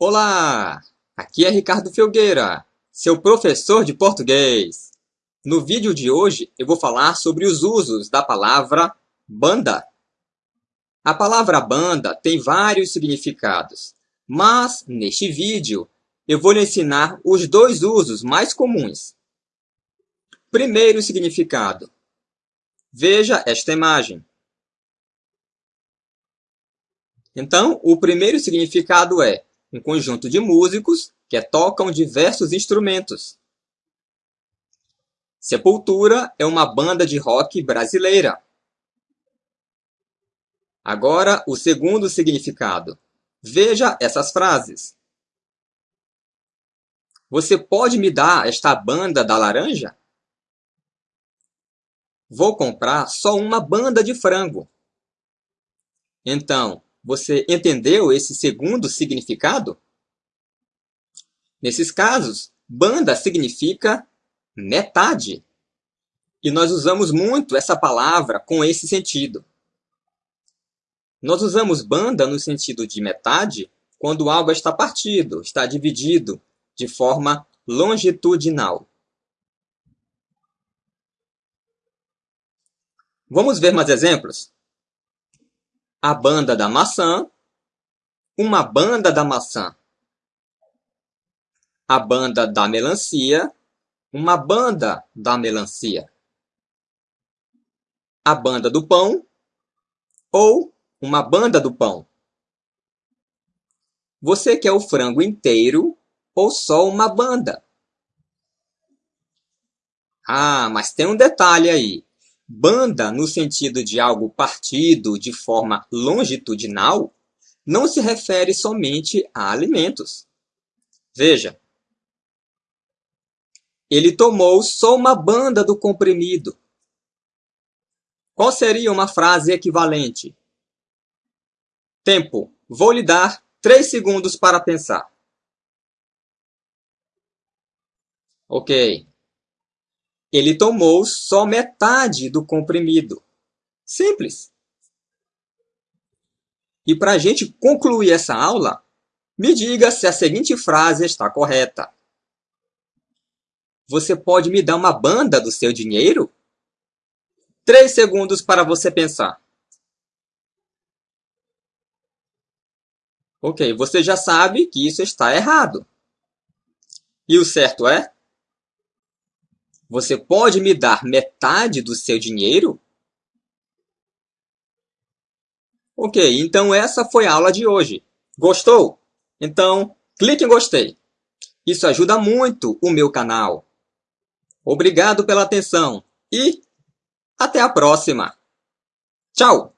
Olá! Aqui é Ricardo Felgueira, seu professor de português. No vídeo de hoje eu vou falar sobre os usos da palavra banda. A palavra banda tem vários significados, mas neste vídeo eu vou lhe ensinar os dois usos mais comuns. Primeiro significado. Veja esta imagem. Então, o primeiro significado é um conjunto de músicos que tocam diversos instrumentos. Sepultura é uma banda de rock brasileira. Agora, o segundo significado. Veja essas frases. Você pode me dar esta banda da laranja? Vou comprar só uma banda de frango. Então, você entendeu esse segundo significado? Nesses casos, banda significa metade. E nós usamos muito essa palavra com esse sentido. Nós usamos banda no sentido de metade quando algo está partido, está dividido de forma longitudinal. Vamos ver mais exemplos? A banda da maçã, uma banda da maçã. A banda da melancia, uma banda da melancia. A banda do pão ou uma banda do pão. Você quer o frango inteiro ou só uma banda? Ah, mas tem um detalhe aí. Banda, no sentido de algo partido de forma longitudinal, não se refere somente a alimentos. Veja, ele tomou só uma banda do comprimido. Qual seria uma frase equivalente? Tempo. Vou lhe dar três segundos para pensar. Ok. Ele tomou só metade do comprimido. Simples. E para a gente concluir essa aula, me diga se a seguinte frase está correta. Você pode me dar uma banda do seu dinheiro? Três segundos para você pensar. Ok, você já sabe que isso está errado. E o certo é? Você pode me dar metade do seu dinheiro? Ok, então essa foi a aula de hoje. Gostou? Então, clique em gostei. Isso ajuda muito o meu canal. Obrigado pela atenção e até a próxima. Tchau!